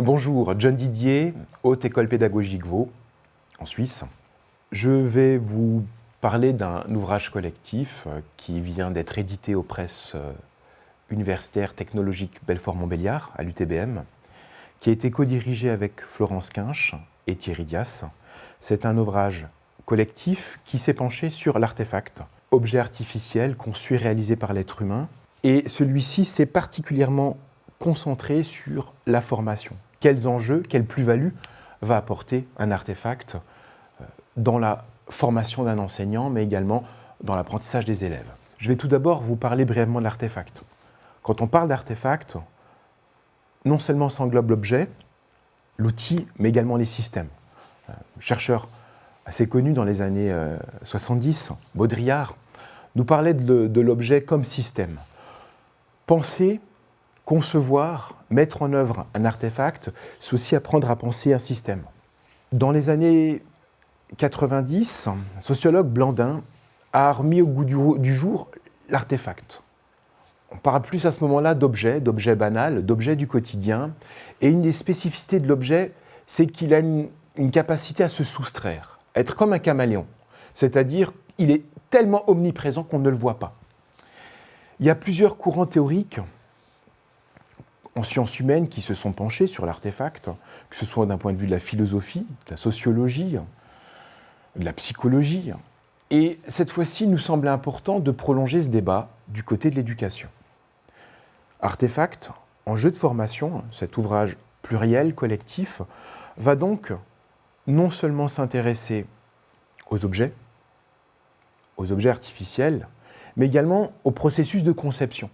Bonjour, John Didier, Haute École Pédagogique Vaux, en Suisse. Je vais vous parler d'un ouvrage collectif euh, qui vient d'être édité aux presses euh, universitaires technologiques Belfort-Montbéliard, à l'UTBM, qui a été co-dirigé avec Florence Quinche et Thierry Dias. C'est un ouvrage collectif qui s'est penché sur l'artefact, objet artificiel conçu et réalisé par l'être humain. Et celui-ci s'est particulièrement concentré sur la formation quels enjeux, quelle plus-value va apporter un artefact euh, dans la formation d'un enseignant, mais également dans l'apprentissage des élèves. Je vais tout d'abord vous parler brièvement de l'artefact. Quand on parle d'artefact, non seulement s'englobe l'objet, l'outil, mais également les systèmes. Un euh, chercheur assez connu dans les années 70, euh, Baudrillard, nous parlait de l'objet comme système. Penser concevoir, mettre en œuvre un artefact, c'est aussi apprendre à penser un système. Dans les années 90, un sociologue Blandin a remis au goût du, jour l'artefact. On parle plus à ce moment-là d'objet, d'objet banal, d'objet du quotidien. Et une des spécificités de l'objet, c'est qu'il a une, capacité à se soustraire, à être comme un caméléon. C'est-à-dire, il est tellement omniprésent qu'on ne le voit pas. Il y a plusieurs courants théoriques en sciences humaines qui se sont penchés sur l'artefact, que ce soit d'un point de vue de la philosophie, de la sociologie, de la psychologie. Et cette fois-ci, il nous semblait important de prolonger ce débat du côté de l'éducation. Artefact, en jeu de formation, cet ouvrage pluriel, collectif, va donc non seulement s'intéresser aux objets, aux objets artificiels, mais également au processus de conception.